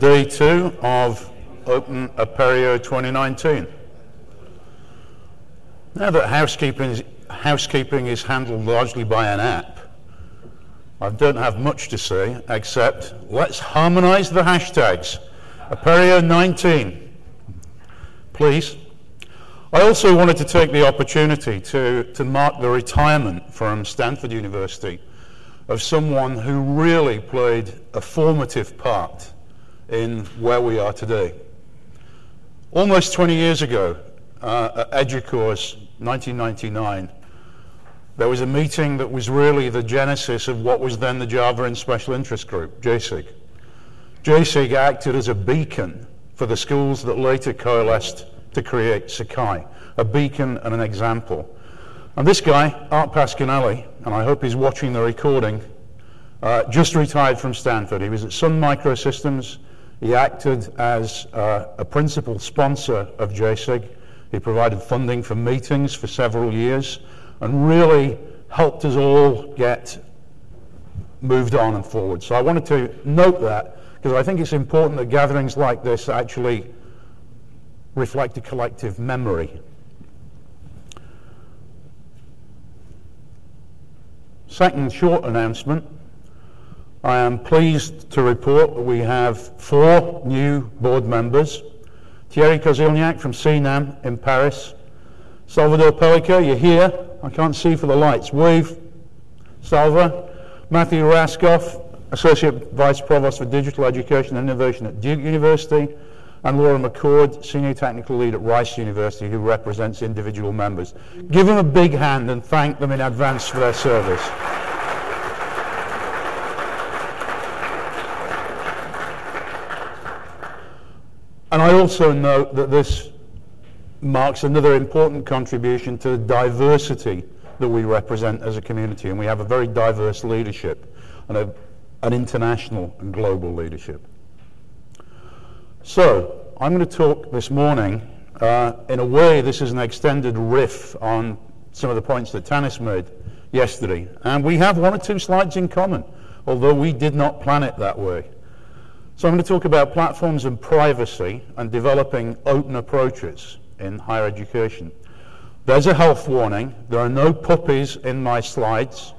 day two of Open Apereo 2019. Now that housekeeping is, housekeeping is handled largely by an app, I don't have much to say except let's harmonize the hashtags. Apereo 19, please. I also wanted to take the opportunity to, to mark the retirement from Stanford University of someone who really played a formative part in where we are today. Almost 20 years ago, uh, at EDUCAUSE 1999, there was a meeting that was really the genesis of what was then the Java and Special Interest Group, JSIG. JSIG acted as a beacon for the schools that later coalesced to create Sakai, a beacon and an example. And this guy, Art Pasquinelli, and I hope he's watching the recording, uh, just retired from Stanford. He was at Sun Microsystems. He acted as uh, a principal sponsor of JSIG. He provided funding for meetings for several years and really helped us all get moved on and forward. So I wanted to note that because I think it's important that gatherings like this actually reflect a collective memory. Second short announcement. I am pleased to report that we have four new board members. Thierry Koscielniak from CNAM in Paris. Salvador Pellica, you're here. I can't see for the lights. Wave. Salva. Matthew Rascoff, Associate Vice Provost for Digital Education and Innovation at Duke University and Laura McCord, Senior Technical Lead at Rice University, who represents individual members. Give them a big hand and thank them in advance for their service. And I also note that this marks another important contribution to the diversity that we represent as a community. And we have a very diverse leadership and a, an international and global leadership. So, I'm going to talk this morning, uh, in a way, this is an extended riff on some of the points that Tanis made yesterday. And we have one or two slides in common, although we did not plan it that way. So I'm going to talk about platforms and privacy and developing open approaches in higher education. There's a health warning. There are no puppies in my slides.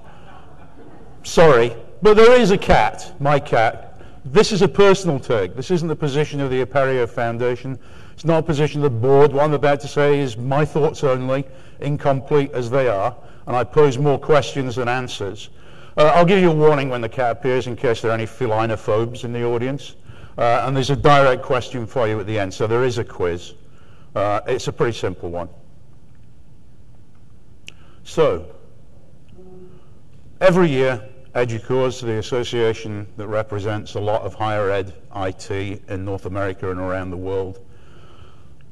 Sorry, but there is a cat, my cat, this is a personal take. This isn't the position of the Apereo Foundation. It's not a position of the board. What I'm about to say is my thoughts only, incomplete as they are, and I pose more questions than answers. Uh, I'll give you a warning when the cat appears in case there are any felinophobes in the audience. Uh, and there's a direct question for you at the end, so there is a quiz. Uh, it's a pretty simple one. So, every year EDUCAUSE, the association that represents a lot of higher ed IT in North America and around the world,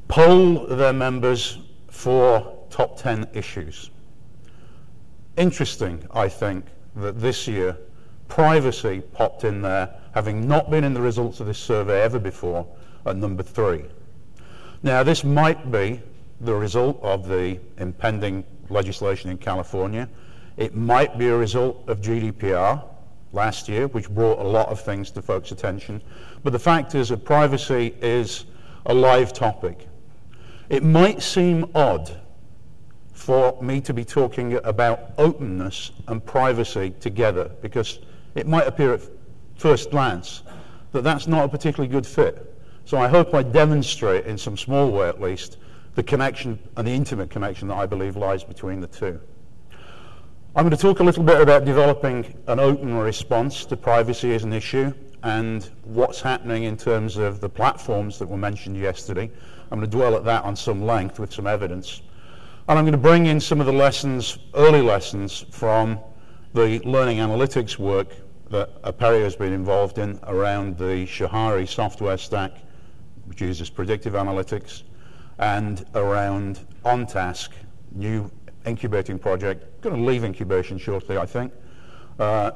poll their members for top 10 issues. Interesting, I think, that this year privacy popped in there, having not been in the results of this survey ever before, at number three. Now, this might be the result of the impending legislation in California it might be a result of GDPR last year, which brought a lot of things to folks' attention. But the fact is that privacy is a live topic. It might seem odd for me to be talking about openness and privacy together because it might appear at first glance that that's not a particularly good fit. So I hope I demonstrate in some small way at least the connection and the intimate connection that I believe lies between the two. I'm going to talk a little bit about developing an open response to privacy as an issue and what's happening in terms of the platforms that were mentioned yesterday. I'm going to dwell at that on some length with some evidence. And I'm going to bring in some of the lessons, early lessons from the learning analytics work that Apereo has been involved in around the Shahari software stack, which uses predictive analytics, and around OnTask, new incubating project, going to leave incubation shortly, I think, uh,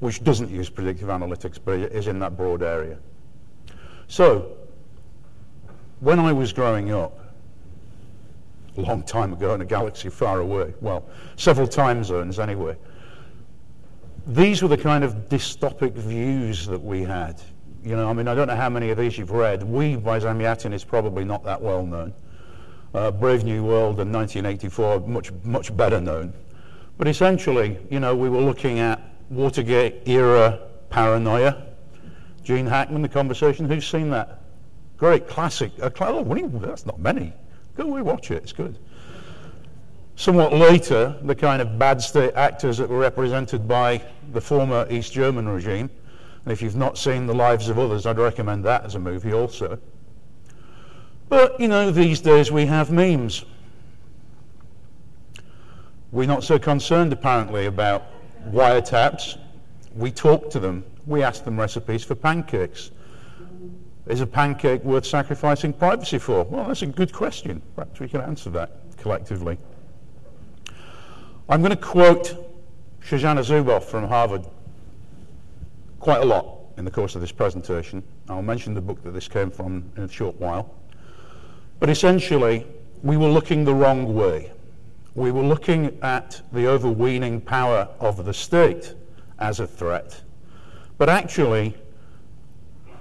which doesn't use predictive analytics, but is in that broad area. So, when I was growing up, a long time ago in a galaxy far away, well, several time zones anyway, these were the kind of dystopic views that we had. You know, I mean, I don't know how many of these you've read. We by Zamyatin is probably not that well known. Uh, Brave New World and 1984 much much better known. But essentially, you know, we were looking at Watergate era paranoia. Gene Hackman, the conversation. Who's seen that? Great classic. Uh, oh, that's not many. Go we watch it. It's good. Somewhat later, the kind of bad state actors that were represented by the former East German regime. And if you've not seen The Lives of Others, I'd recommend that as a movie also. But, you know, these days we have memes. We're not so concerned, apparently, about wiretaps. We talk to them. We ask them recipes for pancakes. Is a pancake worth sacrificing privacy for? Well, that's a good question. Perhaps we can answer that collectively. I'm going to quote Shoshana Zuboff from Harvard quite a lot in the course of this presentation. I'll mention the book that this came from in a short while. But essentially, we were looking the wrong way. We were looking at the overweening power of the state as a threat. But actually,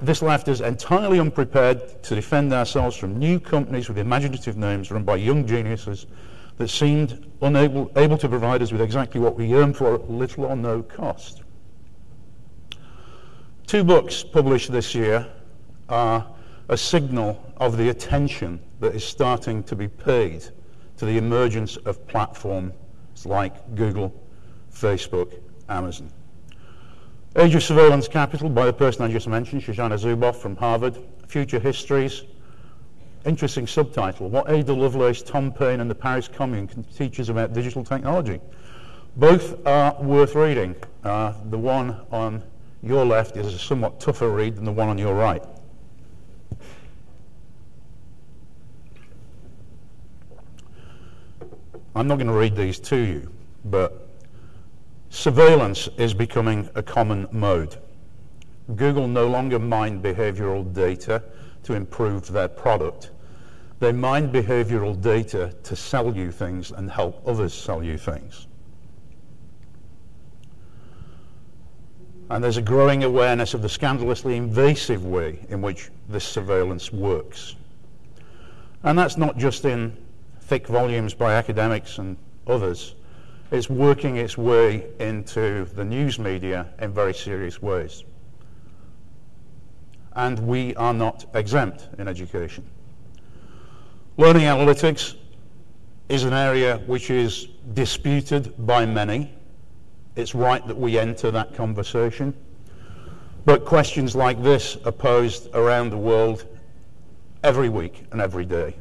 this left us entirely unprepared to defend ourselves from new companies with imaginative names run by young geniuses that seemed unable able to provide us with exactly what we yearned for at little or no cost. Two books published this year are a signal of the attention that is starting to be paid to the emergence of platforms like Google, Facebook, Amazon. Age of Surveillance Capital by the person I just mentioned, Shoshana Zuboff from Harvard. Future Histories Interesting subtitle, What Ada Lovelace, Tom Paine and the Paris Commune can teach us about digital technology. Both are worth reading. Uh, the one on your left is a somewhat tougher read than the one on your right. I'm not going to read these to you, but surveillance is becoming a common mode. Google no longer mine behavioral data to improve their product. They mine behavioral data to sell you things and help others sell you things. And there's a growing awareness of the scandalously invasive way in which this surveillance works. And that's not just in thick volumes by academics and others. It's working its way into the news media in very serious ways and we are not exempt in education. Learning analytics is an area which is disputed by many. It's right that we enter that conversation. But questions like this are posed around the world every week and every day.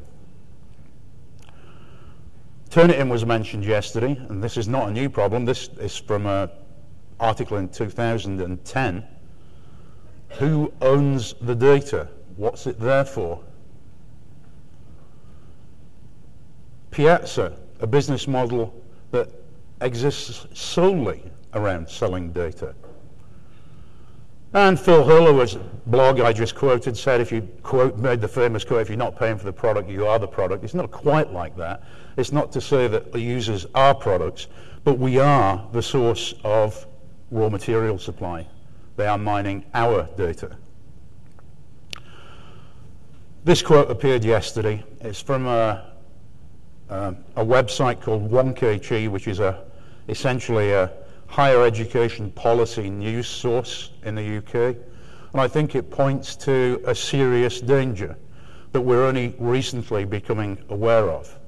Turnitin was mentioned yesterday, and this is not a new problem. This is from an article in 2010 who owns the data? What's it there for? Piazza, a business model that exists solely around selling data. And Phil Hurlower's blog I just quoted said if you quote, made the famous quote, if you're not paying for the product, you are the product. It's not quite like that. It's not to say that the users are products, but we are the source of raw material supply. They are mining our data. This quote appeared yesterday. It's from a, a, a website called Wonkhe which is a, essentially a higher education policy news source in the UK. And I think it points to a serious danger that we're only recently becoming aware of.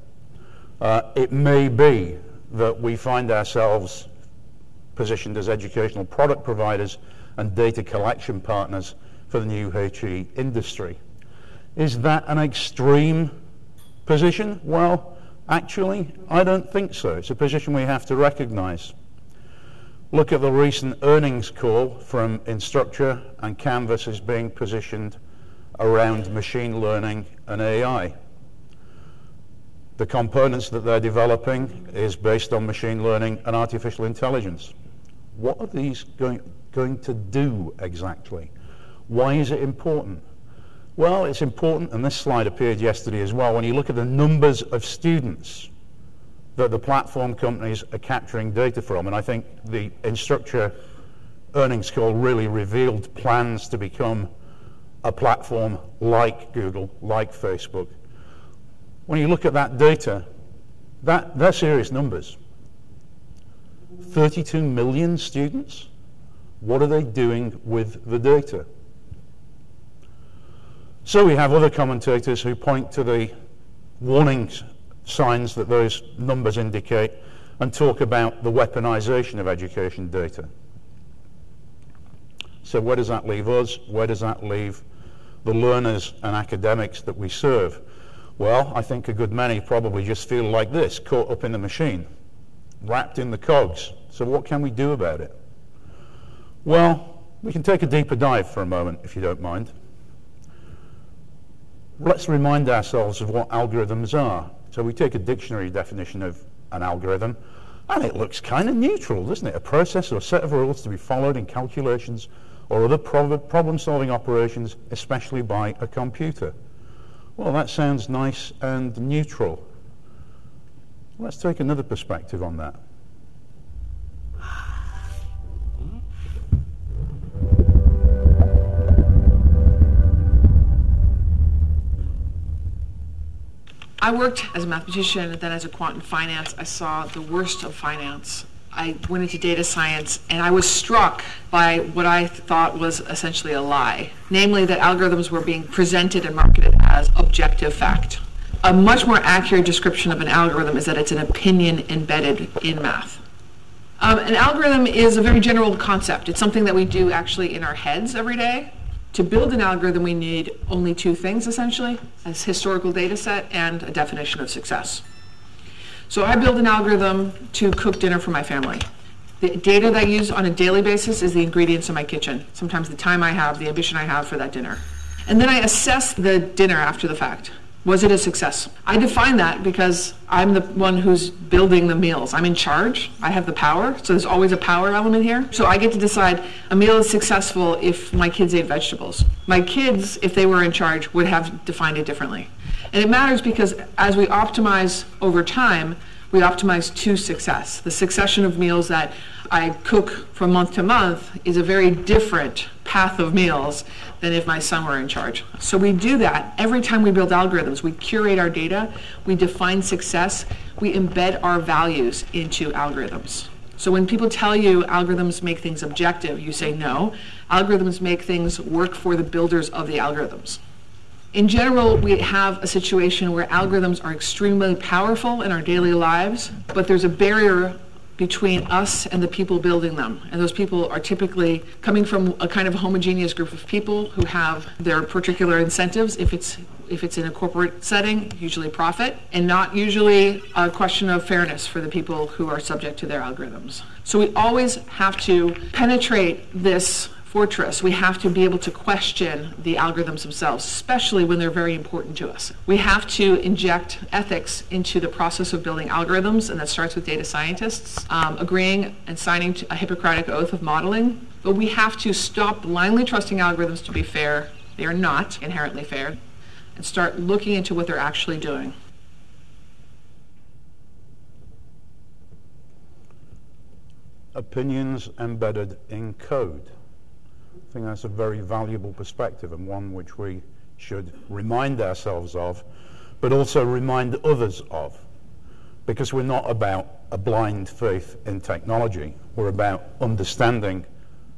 Uh, it may be that we find ourselves positioned as educational product providers and data collection partners for the new HE industry. Is that an extreme position? Well, actually, I don't think so. It's a position we have to recognize. Look at the recent earnings call from Instructure and Canvas is being positioned around machine learning and AI. The components that they're developing is based on machine learning and artificial intelligence. What are these going, going to do exactly? Why is it important? Well, it's important, and this slide appeared yesterday as well, when you look at the numbers of students that the platform companies are capturing data from, and I think the Instructure earnings call really revealed plans to become a platform like Google, like Facebook. When you look at that data, that, they're serious numbers. 32 million students? What are they doing with the data? So we have other commentators who point to the warning signs that those numbers indicate and talk about the weaponization of education data. So where does that leave us? Where does that leave the learners and academics that we serve? Well, I think a good many probably just feel like this, caught up in the machine, wrapped in the cogs. So what can we do about it? Well, we can take a deeper dive for a moment, if you don't mind. Let's remind ourselves of what algorithms are. So we take a dictionary definition of an algorithm, and it looks kind of neutral, doesn't it? A process or a set of rules to be followed in calculations or other problem-solving operations, especially by a computer. Well, that sounds nice and neutral. Let's take another perspective on that. I worked as a mathematician and then as a quant in finance. I saw the worst of finance I went into data science and I was struck by what I thought was essentially a lie, namely that algorithms were being presented and marketed as objective fact. A much more accurate description of an algorithm is that it's an opinion embedded in math. Um, an algorithm is a very general concept. It's something that we do actually in our heads every day. To build an algorithm, we need only two things essentially, a historical data set and a definition of success. So I build an algorithm to cook dinner for my family. The data that I use on a daily basis is the ingredients in my kitchen, sometimes the time I have, the ambition I have for that dinner. And then I assess the dinner after the fact. Was it a success? I define that because I'm the one who's building the meals. I'm in charge. I have the power. So there's always a power element here. So I get to decide a meal is successful if my kids ate vegetables. My kids, if they were in charge, would have defined it differently. And it matters because as we optimize over time, we optimize to success. The succession of meals that I cook from month to month is a very different path of meals than if my son were in charge. So we do that every time we build algorithms. We curate our data, we define success, we embed our values into algorithms. So when people tell you algorithms make things objective, you say no. Algorithms make things work for the builders of the algorithms. In general, we have a situation where algorithms are extremely powerful in our daily lives, but there's a barrier between us and the people building them. And those people are typically coming from a kind of homogeneous group of people who have their particular incentives if it's if it's in a corporate setting, usually profit, and not usually a question of fairness for the people who are subject to their algorithms. So we always have to penetrate this fortress, we have to be able to question the algorithms themselves, especially when they're very important to us. We have to inject ethics into the process of building algorithms, and that starts with data scientists um, agreeing and signing a Hippocratic oath of modeling. But we have to stop blindly trusting algorithms to be fair. They are not inherently fair. And start looking into what they're actually doing. Opinions embedded in code. I think that's a very valuable perspective and one which we should remind ourselves of, but also remind others of. Because we're not about a blind faith in technology. We're about understanding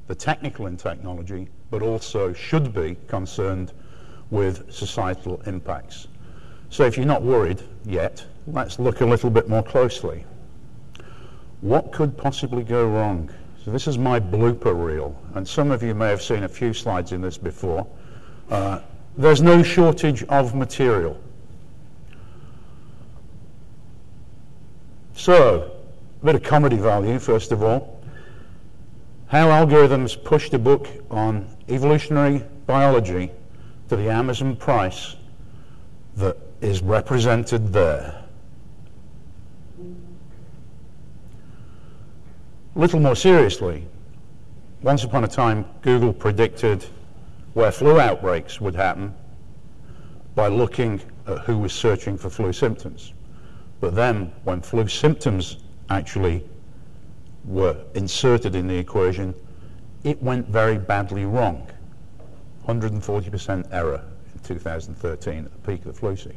the technical in technology, but also should be concerned with societal impacts. So if you're not worried yet, let's look a little bit more closely. What could possibly go wrong? So this is my blooper reel, and some of you may have seen a few slides in this before. Uh, there's no shortage of material. So, a bit of comedy value, first of all. How algorithms pushed a book on evolutionary biology to the Amazon price that is represented there. A little more seriously, once upon a time, Google predicted where flu outbreaks would happen by looking at who was searching for flu symptoms. But then, when flu symptoms actually were inserted in the equation, it went very badly wrong. 140% error in 2013 at the peak of the flu season.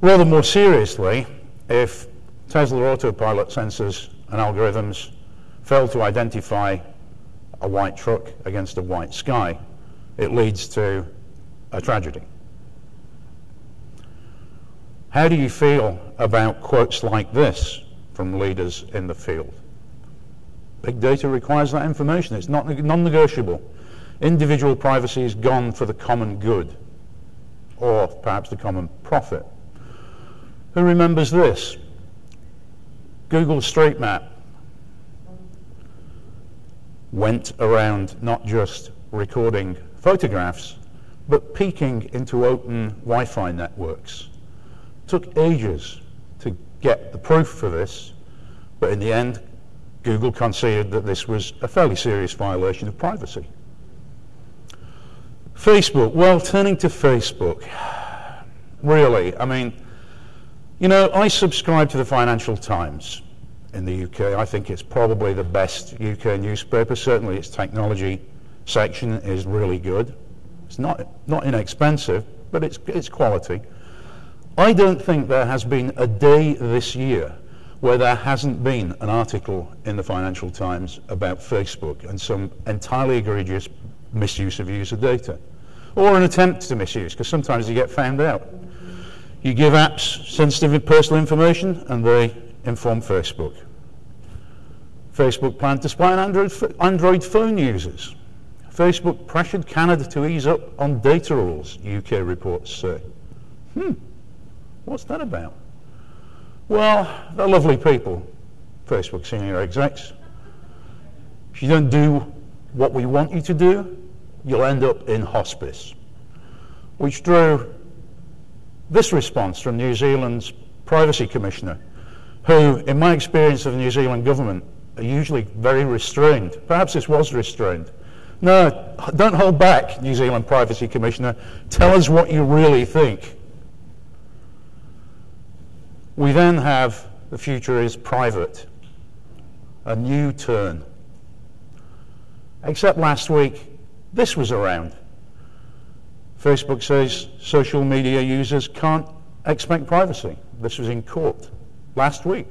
Rather more seriously, if Tesla autopilot sensors and algorithms fail to identify a white truck against a white sky, it leads to a tragedy. How do you feel about quotes like this from leaders in the field? Big data requires that information. It's not non-negotiable. Individual privacy is gone for the common good, or perhaps the common profit. Who remembers this? Google Street Map went around not just recording photographs, but peeking into open Wi-Fi networks. Took ages to get the proof for this, but in the end, Google conceded that this was a fairly serious violation of privacy. Facebook, well, turning to Facebook, really, I mean, you know, I subscribe to the Financial Times in the UK. I think it's probably the best UK newspaper. Certainly its technology section is really good. It's not, not inexpensive, but it's, it's quality. I don't think there has been a day this year where there hasn't been an article in the Financial Times about Facebook and some entirely egregious misuse of user data, or an attempt to misuse, because sometimes you get found out. You give apps sensitive personal information and they inform Facebook. Facebook planned to spy on Android, Android phone users. Facebook pressured Canada to ease up on data rules, UK reports say. Hmm, what's that about? Well, they're lovely people, Facebook senior execs. If you don't do what we want you to do, you'll end up in hospice. Which drew this response from New Zealand's Privacy Commissioner, who, in my experience of the New Zealand government, are usually very restrained. Perhaps this was restrained. No, don't hold back, New Zealand Privacy Commissioner. Tell us what you really think. We then have the future is private, a new turn. Except last week, this was around. Facebook says social media users can't expect privacy. This was in court last week.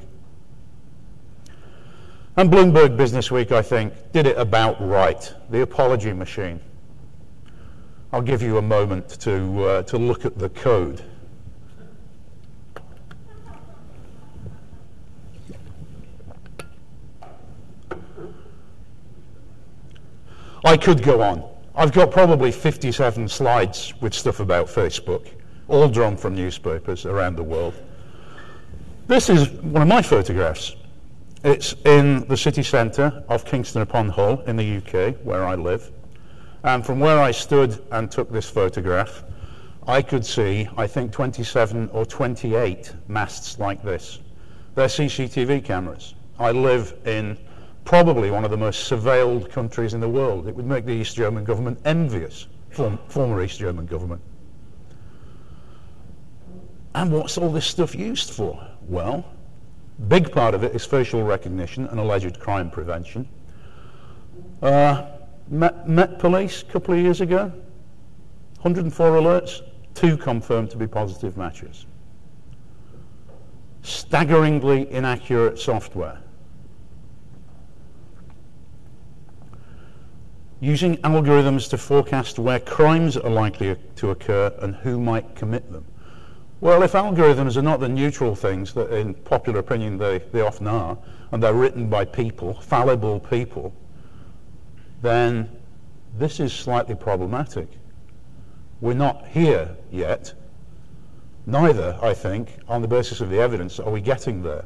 And Bloomberg Business Week, I think, did it about right. The apology machine. I'll give you a moment to, uh, to look at the code. I could go on. I've got probably 57 slides with stuff about Facebook, all drawn from newspapers around the world. This is one of my photographs. It's in the city centre of Kingston upon Hull in the UK, where I live. And from where I stood and took this photograph, I could see, I think, 27 or 28 masts like this. They're CCTV cameras. I live in probably one of the most surveilled countries in the world. It would make the East German government envious, form, former East German government. And what's all this stuff used for? Well, Big part of it is facial recognition and alleged crime prevention. Uh, Met, Met Police a couple of years ago, 104 alerts, two confirmed to be positive matches. Staggeringly inaccurate software. Using algorithms to forecast where crimes are likely to occur and who might commit them. Well, if algorithms are not the neutral things that in popular opinion they, they often are, and they're written by people, fallible people, then this is slightly problematic. We're not here yet. Neither, I think, on the basis of the evidence, are we getting there.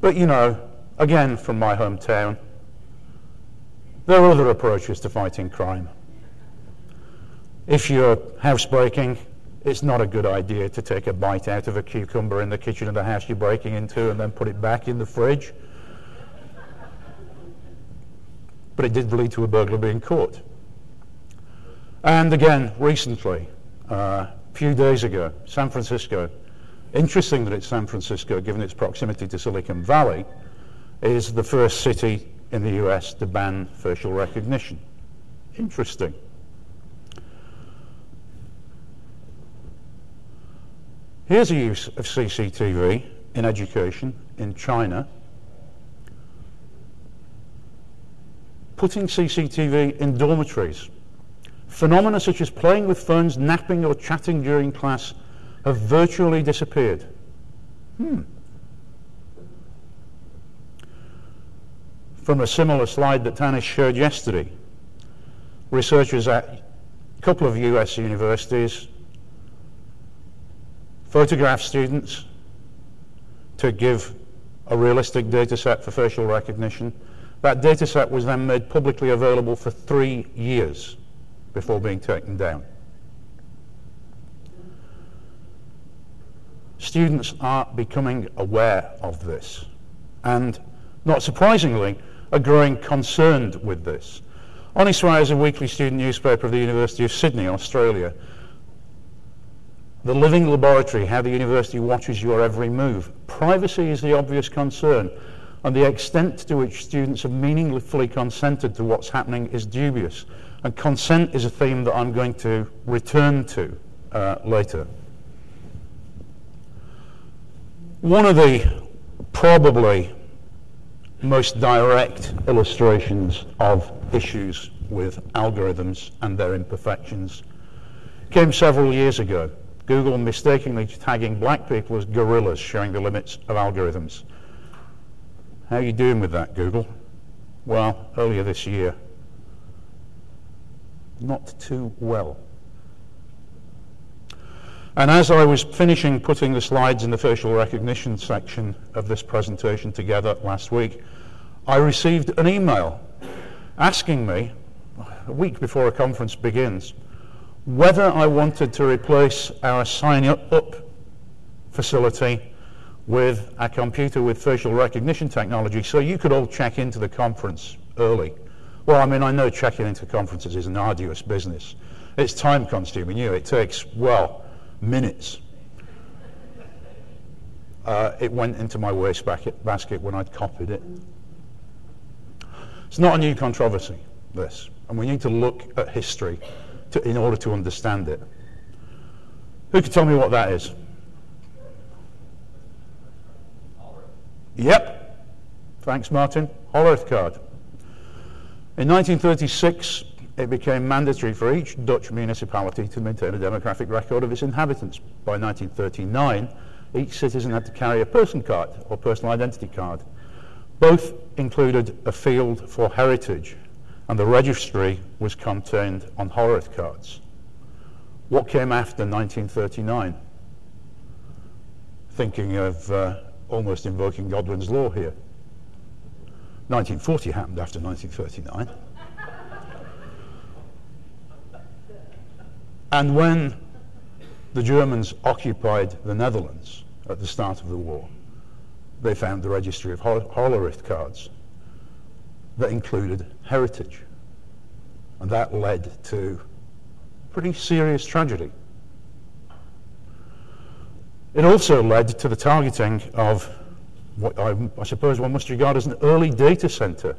But, you know, again, from my hometown, there are other approaches to fighting crime. If you're housebreaking, it's not a good idea to take a bite out of a cucumber in the kitchen of the house you're breaking into and then put it back in the fridge. But it did lead to a burglar being caught. And again, recently, uh, a few days ago, San Francisco, interesting that it's San Francisco, given its proximity to Silicon Valley, is the first city in the US to ban facial recognition. Interesting. Here's a use of CCTV in education in China. Putting CCTV in dormitories. Phenomena such as playing with phones, napping or chatting during class have virtually disappeared. Hmm. From a similar slide that Tanis showed yesterday, researchers at a couple of US universities photographed students to give a realistic data set for facial recognition. That data set was then made publicly available for three years before being taken down. Students are becoming aware of this and, not surprisingly, are growing concerned with this. Honi Soit is a weekly student newspaper of the University of Sydney, Australia. The living laboratory, how the university watches your every move. Privacy is the obvious concern, and the extent to which students have meaningfully consented to what's happening is dubious. And consent is a theme that I'm going to return to uh, later. One of the probably most direct illustrations of issues with algorithms and their imperfections came several years ago. Google mistakenly tagging black people as gorillas, showing the limits of algorithms. How are you doing with that, Google? Well, earlier this year, not too well. And as I was finishing putting the slides in the facial recognition section of this presentation together last week, I received an email asking me, a week before a conference begins, whether I wanted to replace our sign up facility with a computer with facial recognition technology so you could all check into the conference early. Well, I mean, I know checking into conferences is an arduous business. It's time consuming. You know, it takes, well, minutes. Uh, it went into my wastebasket when I'd copied it. It's not a new controversy, this, and we need to look at history to, in order to understand it. Who can tell me what that is? Yep. Thanks, Martin. Hollerith card. In 1936, it became mandatory for each Dutch municipality to maintain a demographic record of its inhabitants. By 1939, each citizen had to carry a person card or personal identity card. Both included a field for heritage, and the registry was contained on Hollerith cards. What came after 1939? Thinking of uh, almost invoking Godwin's law here. 1940 happened after 1939. And when the Germans occupied the Netherlands at the start of the war, they found the registry of Hollerith cards that included heritage. And that led to pretty serious tragedy. It also led to the targeting of what I, I suppose one must regard as an early data center.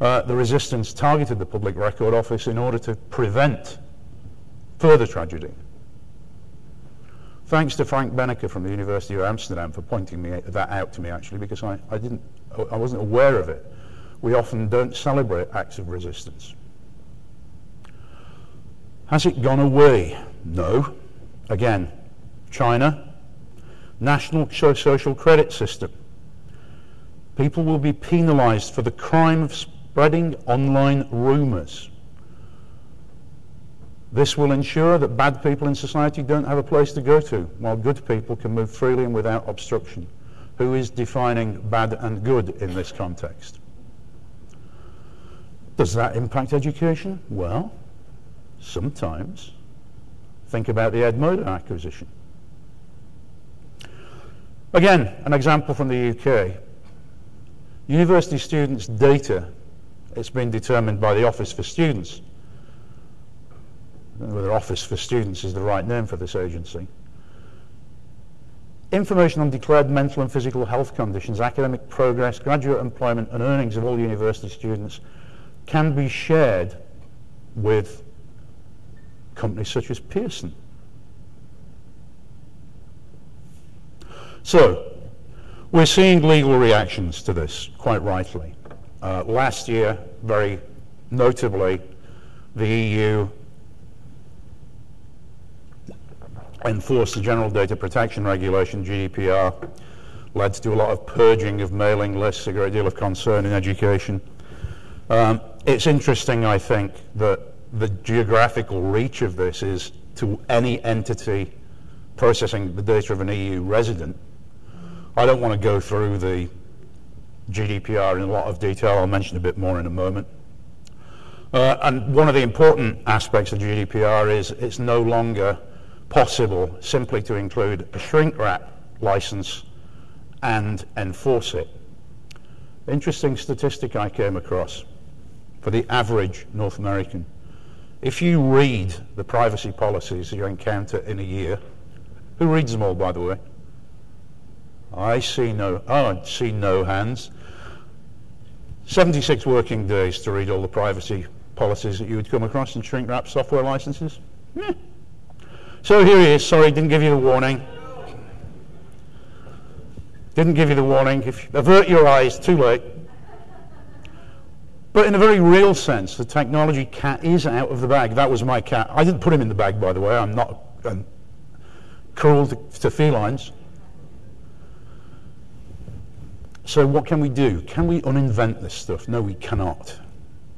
Uh, the resistance targeted the Public Record Office in order to prevent further tragedy. Thanks to Frank Benneker from the University of Amsterdam for pointing me, that out to me actually because I, I, didn't, I wasn't aware of it. We often don't celebrate acts of resistance. Has it gone away? No. Again, China, national social credit system. People will be penalized for the crime of spreading online rumors. This will ensure that bad people in society don't have a place to go to, while good people can move freely and without obstruction. Who is defining bad and good in this context? Does that impact education? Well, sometimes. Think about the Edmodo acquisition. Again, an example from the UK. University students' data, it's been determined by the Office for Students, whether Office for Students is the right name for this agency. Information on declared mental and physical health conditions, academic progress, graduate employment and earnings of all university students can be shared with companies such as Pearson. So, we're seeing legal reactions to this, quite rightly. Uh, last year, very notably, the EU enforced the General Data Protection Regulation, GDPR, led to a lot of purging of mailing lists, a great deal of concern in education. Um, it's interesting, I think, that the geographical reach of this is to any entity processing the data of an EU resident. I don't want to go through the GDPR in a lot of detail. I'll mention a bit more in a moment. Uh, and one of the important aspects of GDPR is it's no longer possible simply to include a shrink wrap license and enforce it. Interesting statistic I came across for the average North American. If you read the privacy policies you encounter in a year, who reads them all, by the way? I see no, oh, I see no hands. 76 working days to read all the privacy policies that you would come across in shrink wrap software licenses. Yeah. So here he is. Sorry, didn't give you the warning. Didn't give you the warning. If you avert your eyes, too late. But in a very real sense, the technology cat is out of the bag. That was my cat. I didn't put him in the bag, by the way. I'm not cruel to, to felines. So what can we do? Can we uninvent this stuff? No, we cannot.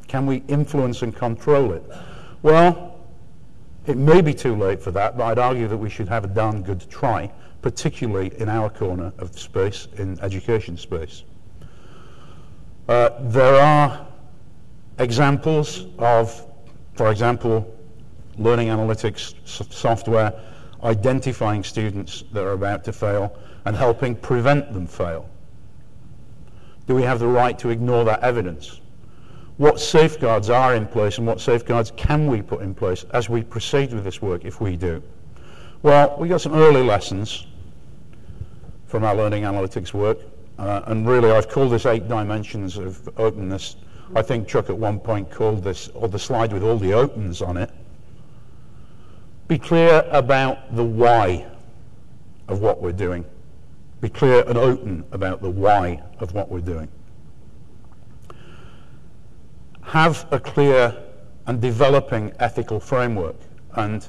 Can we influence and control it? Well, it may be too late for that, but I'd argue that we should have a darn good try, particularly in our corner of the space, in education space. Uh, there are examples of, for example, learning analytics software identifying students that are about to fail and helping prevent them fail. Do we have the right to ignore that evidence? what safeguards are in place and what safeguards can we put in place as we proceed with this work if we do? Well, we got some early lessons from our learning analytics work, uh, and really I've called this eight dimensions of openness. I think Chuck at one point called this, or the slide with all the opens on it. Be clear about the why of what we're doing. Be clear and open about the why of what we're doing have a clear and developing ethical framework. And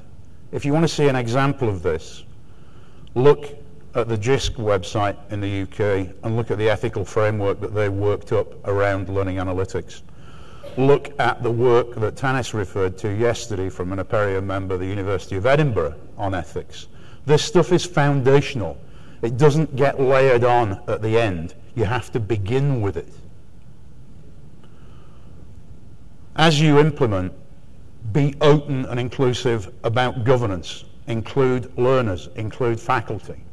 if you want to see an example of this, look at the JISC website in the UK and look at the ethical framework that they worked up around learning analytics. Look at the work that Tanis referred to yesterday from an Apereo member of the University of Edinburgh on ethics. This stuff is foundational. It doesn't get layered on at the end. You have to begin with it. as you implement, be open and inclusive about governance. Include learners, include faculty.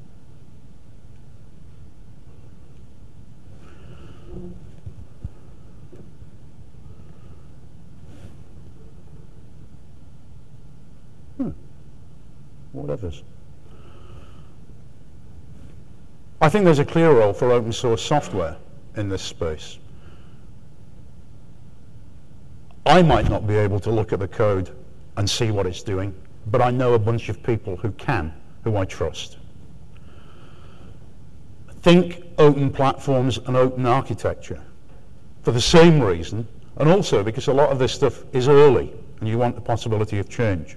Hmm. Whatever's. I think there's a clear role for open source software in this space. I might not be able to look at the code and see what it's doing, but I know a bunch of people who can, who I trust. Think open platforms and open architecture for the same reason, and also because a lot of this stuff is early and you want the possibility of change.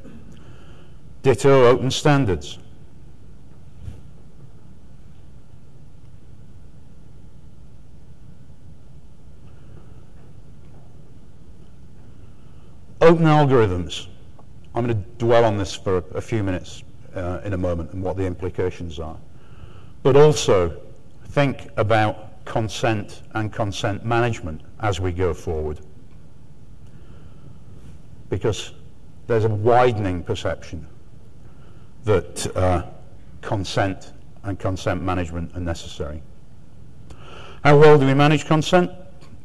Ditto open standards. Open algorithms. I'm going to dwell on this for a few minutes uh, in a moment and what the implications are. But also think about consent and consent management as we go forward. Because there's a widening perception that uh, consent and consent management are necessary. How well do we manage consent?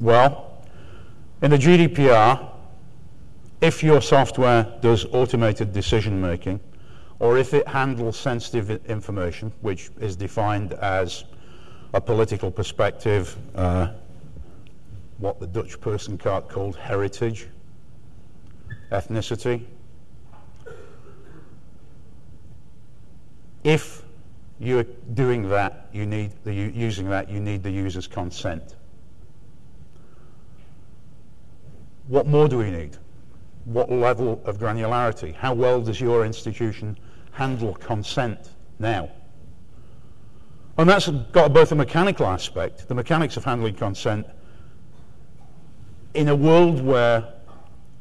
Well, in the GDPR, if your software does automated decision making, or if it handles sensitive information, which is defined as a political perspective, uh, what the Dutch person called heritage, ethnicity. If you're doing that, you need the, using that, you need the user's consent. What more do we need? What level of granularity? How well does your institution handle consent now? And that's got both a mechanical aspect, the mechanics of handling consent, in a world where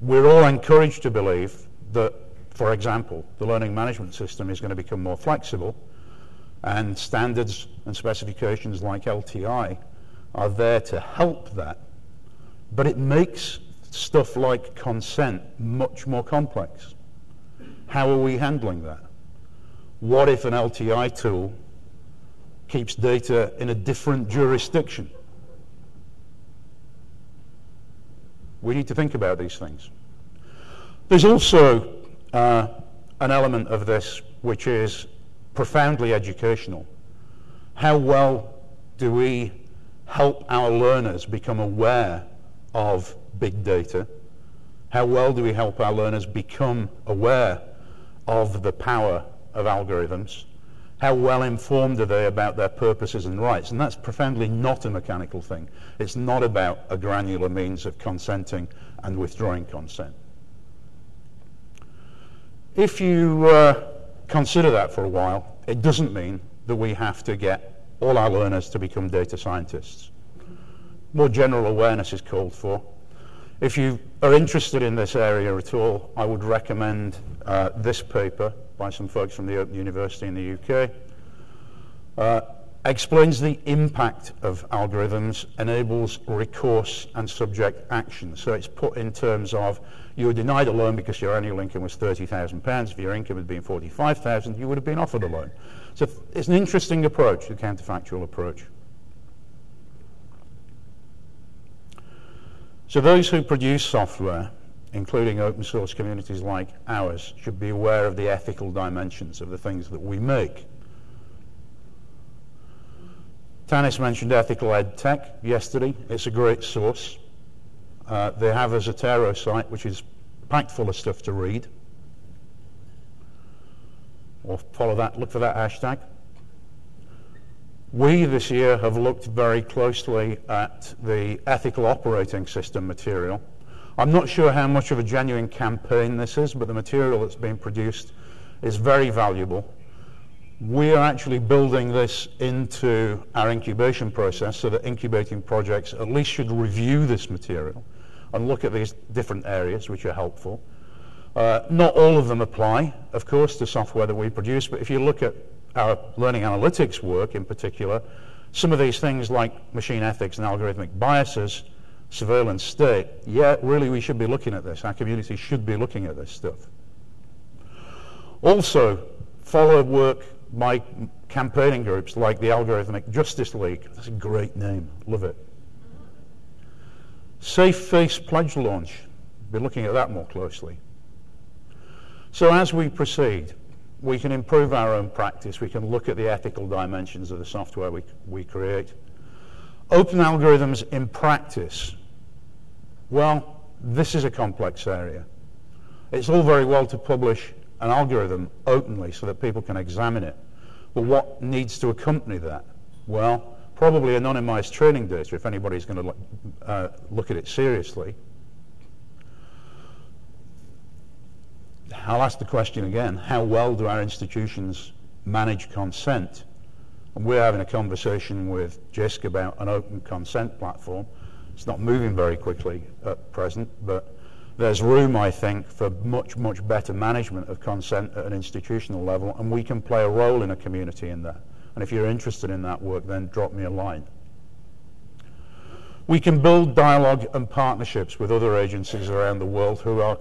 we're all encouraged to believe that, for example, the learning management system is going to become more flexible and standards and specifications like LTI are there to help that. But it makes stuff like consent much more complex. How are we handling that? What if an LTI tool keeps data in a different jurisdiction? We need to think about these things. There's also uh, an element of this which is profoundly educational. How well do we help our learners become aware of big data? How well do we help our learners become aware of the power of algorithms? How well informed are they about their purposes and rights? And that's profoundly not a mechanical thing. It's not about a granular means of consenting and withdrawing consent. If you uh, consider that for a while, it doesn't mean that we have to get all our learners to become data scientists. More general awareness is called for. If you are interested in this area at all, I would recommend uh, this paper by some folks from the Open University in the UK. Uh, explains the impact of algorithms, enables recourse and subject action. So it's put in terms of you were denied a loan because your annual income was £30,000. If your income had been 45000 you would have been offered a loan. So it's an interesting approach, the counterfactual approach. So those who produce software, including open source communities like ours, should be aware of the ethical dimensions of the things that we make. Tanis mentioned Ethical Ed Tech yesterday. It's a great source. Uh, they have a Zotero site which is packed full of stuff to read. Or follow that, look for that hashtag. We this year have looked very closely at the ethical operating system material. I'm not sure how much of a genuine campaign this is, but the material that's being produced is very valuable. We are actually building this into our incubation process so that incubating projects at least should review this material and look at these different areas which are helpful. Uh, not all of them apply, of course, to software that we produce, but if you look at our learning analytics work in particular, some of these things like machine ethics and algorithmic biases, surveillance state, yeah, really we should be looking at this. Our community should be looking at this stuff. Also, follow work by campaigning groups like the Algorithmic Justice League. That's a great name. Love it. Safe Face Pledge Launch. Be looking at that more closely. So as we proceed, we can improve our own practice. We can look at the ethical dimensions of the software we, we create. Open algorithms in practice. Well, this is a complex area. It's all very well to publish an algorithm openly so that people can examine it. But what needs to accompany that? Well, probably anonymized training data if anybody's going to uh, look at it seriously. I'll ask the question again, how well do our institutions manage consent? And we're having a conversation with JISC about an open consent platform. It's not moving very quickly at present, but there's room, I think, for much, much better management of consent at an institutional level, and we can play a role in a community in that. And if you're interested in that work, then drop me a line. We can build dialogue and partnerships with other agencies around the world who are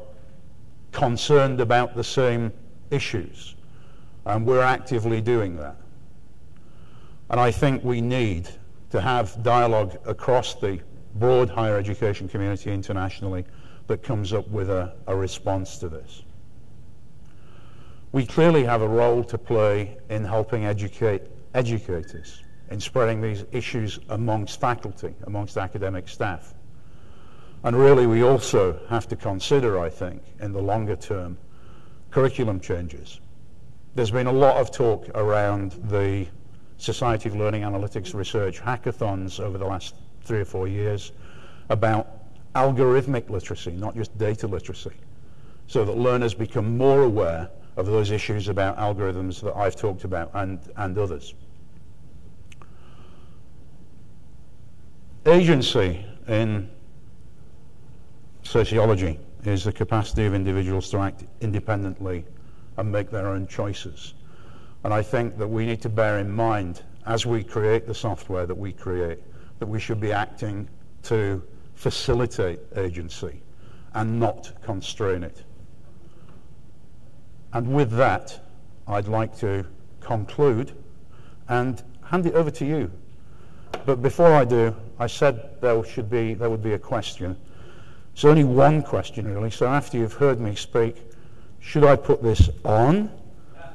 concerned about the same issues. And we're actively doing that. And I think we need to have dialogue across the broad higher education community internationally that comes up with a, a response to this. We clearly have a role to play in helping educate educators, in spreading these issues amongst faculty, amongst academic staff. And really, we also have to consider, I think, in the longer term, curriculum changes. there's been a lot of talk around the Society of Learning Analytics Research hackathons over the last three or four years about algorithmic literacy, not just data literacy, so that learners become more aware of those issues about algorithms that I've talked about and, and others. Agency in sociology is the capacity of individuals to act independently and make their own choices. And I think that we need to bear in mind, as we create the software that we create, that we should be acting to facilitate agency and not constrain it. And with that, I'd like to conclude and hand it over to you. But before I do, I said there should be there would be a question. It's only one question really, so after you've heard me speak, should I put this on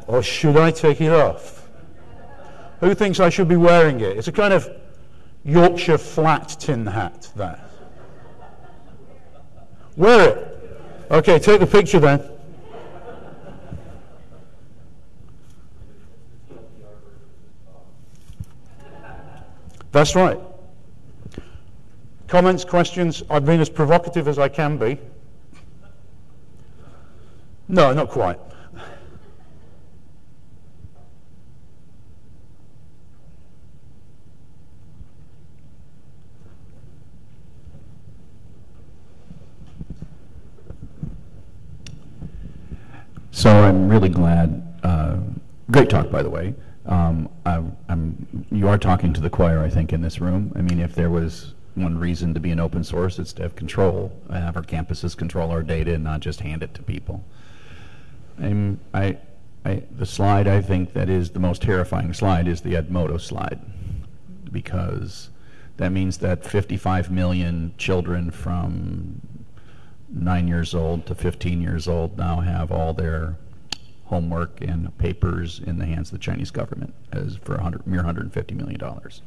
or should I take it off? Who thinks I should be wearing it? It's a kind of Yorkshire flat tin hat, that. Wear it. Okay, take the picture then. That's right. Comments, questions? I've been as provocative as I can be. No, not quite. So I'm really glad. Uh, great talk, by the way. Um, I, you are talking to the choir, I think, in this room. I mean, if there was one reason to be an open source, it's to have control, have our campuses control our data and not just hand it to people. I'm, I, I, the slide I think that is the most terrifying slide is the Edmodo slide because that means that 55 million children from 9 years old to 15 years old now have all their homework and papers in the hands of the Chinese government as for a hundred, mere 150 million dollars.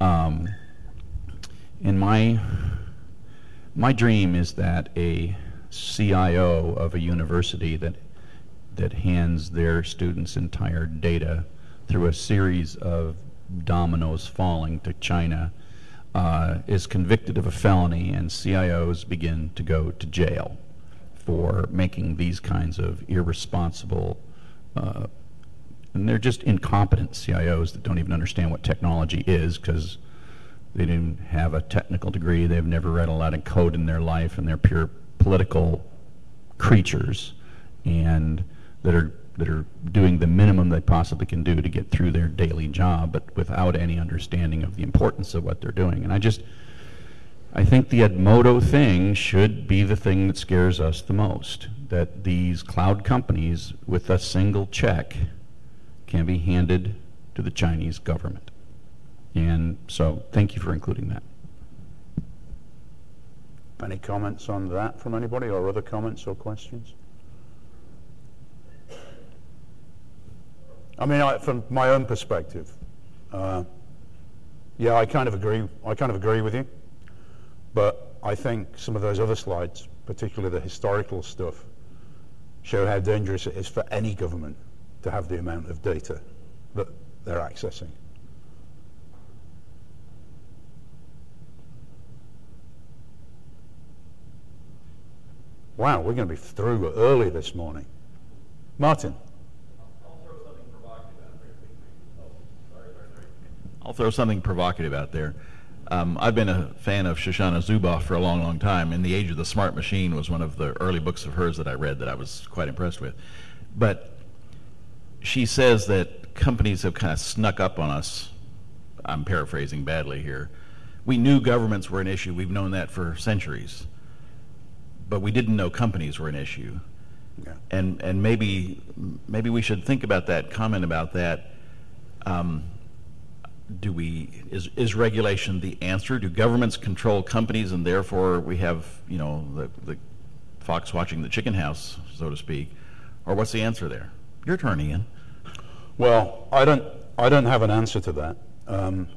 Um, and my my dream is that a CIO of a university that that hands their students entire data through a series of dominoes falling to China uh, is convicted of a felony and CIOs begin to go to jail for making these kinds of irresponsible, uh, and they're just incompetent CIOs that don't even understand what technology is because they didn't have a technical degree, they've never read a lot of code in their life, and they're pure political creatures, and that are that are doing the minimum they possibly can do to get through their daily job, but without any understanding of the importance of what they're doing. And I just I think the Edmodo thing should be the thing that scares us the most. That these cloud companies, with a single check, can be handed to the Chinese government. And so, thank you for including that. Any comments on that from anybody, or other comments or questions? I mean, I, from my own perspective, uh, yeah, I kind of agree. I kind of agree with you. But I think some of those other slides, particularly the historical stuff, show how dangerous it is for any government to have the amount of data that they're accessing. Wow, we're going to be through early this morning. Martin. I'll throw something provocative out there. Um, I've been a fan of Shoshana Zuboff for a long, long time. In the Age of the Smart Machine was one of the early books of hers that I read that I was quite impressed with. But she says that companies have kind of snuck up on us. I'm paraphrasing badly here. We knew governments were an issue. We've known that for centuries. But we didn't know companies were an issue. Yeah. And and maybe maybe we should think about that comment about that. Um, do we is is regulation the answer? Do governments control companies, and therefore we have you know the the fox watching the chicken house, so to speak, or what's the answer there? Your turn, Ian. Well, I don't I don't have an answer to that. Um,